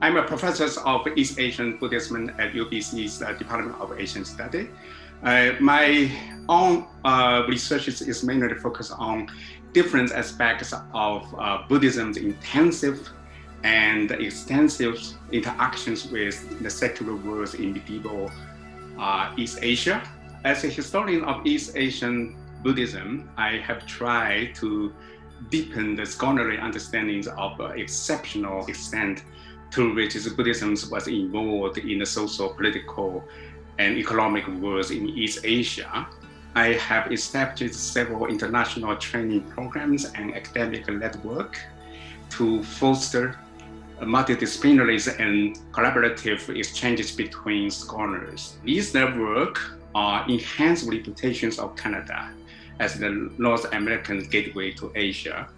I'm a professor of East Asian Buddhism at UBC's uh, Department of Asian Studies. Uh, my own uh, research is, mainly focused on different aspects of uh, Buddhism's intensive and extensive interactions with the secular world in medieval uh, East Asia. As a historian of East Asian Buddhism, I have tried to deepen the scholarly understandings of uh, exceptional extent to which Buddhism was involved in the social, political, and economic worlds in East Asia. I have established several international training programs and academic network to foster multidisciplinary and collaborative exchanges between scholars. These networks are enhanced reputations of Canada as the North American gateway to Asia